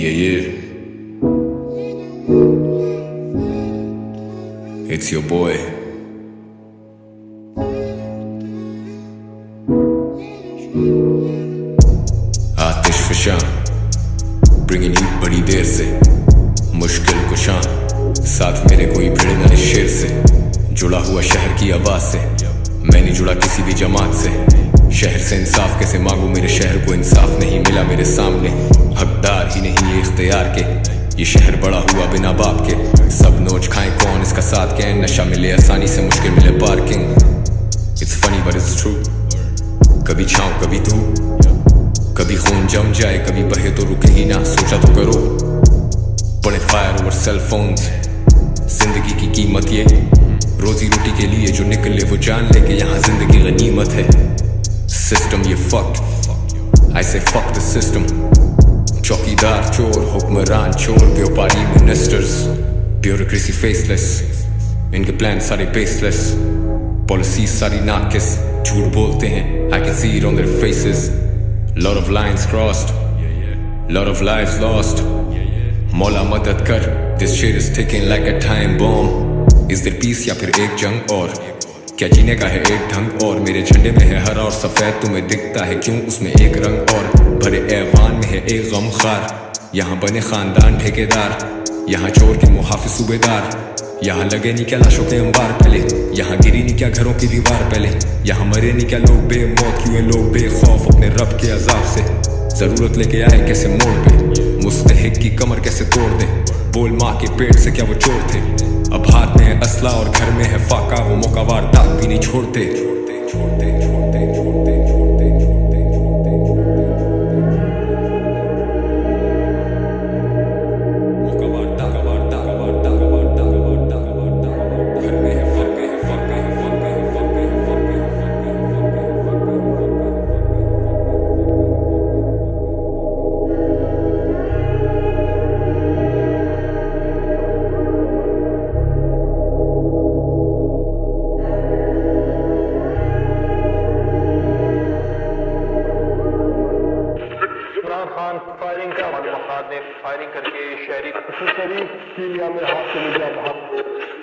Yeah, yeah. It's your boy. آتش فشاں bringing you بڑی دیر سے مشکل کشاں ساتھ میرے کوئی بھیڑ نہ شیر سے جڑا ہوا شہر کی آواز سے میں نہیں جڑا کسی بھی جماعت سے شہر سے انصاف کیسے مانگوں؟ میرے شہر کو انصاف نہیں ملا، میرے سامنے حقدار ہی نہیں یہ اختیار کے۔ یہ شہر بڑا ہوا بنا باپ کے۔ سب نوچ کھائیں کون اس کا ساتھ کہیں نشہ ملے، آسانی سے مشکل ملے parking. It's funny but it's true کبھی چھاؤں، کبھی دھو کبھی خون جم جائے، کبھی بہے تو رکے ہی نہ۔ سوچا تو کرو۔ بڑے فائر اور سیل فونز زندگی کی قیمت یہ۔ روزی روٹی کے لیے جو نکلے وہ جان لے کہ یہاں زندگی I say fuck the system. چوکیدار چور حکمران چور بیوپاری منسٹرز بیوروکریسی فیس لیس ان کے پلان سارے بیس لیس پالیسی ساری ناکس جھوٹ بولتے ہیں I can see it on their faces. Lot of lines crossed. Lot of lives lost. مولا مدد کر this shit is ticking like a time bomb. Is there peace? یا پھر ایک جنگ اور کیا جینے کا ہے ایک ڈھنگ اور میرے جھنڈے میں ہے ہرا اور سفید تمہیں دکھتا ہے کیوں اس میں ایک رنگ اور بھرے ایوان میں ہے ایک غم خار یہاں بنے خاندان ٹھیکے دار یہاں چور کے محافظ صوبے دار یہاں لگے نہیں کیا لاشوں کے انبار پہلے، یہاں گری نہیں کیا گھروں کی دیوار پہلے، یہاں مرے نہیں کیا لوگ بے موت، کیوں لوگ بے خوف اپنے رب کے عذاب سے؟ ضرورت لے کے آئے کیسے موڑ پہ؟ مستحق کی کمر کیسے توڑ دے بول ماں کے پیٹ سے کیا وہ چور تھے؟ اب ہاتھ میں اسلحہ اور گھر میں ہے فاقہ، وہ موقع واردات بھی نہیں چھوڑتے چھوڑتے چھوڑتے چھوڑتے۔ فائرنگ کا مفاد نے فائرنگ کر کے شہری شریف کی میں ہاتھ سے مجھے اب ہاتھ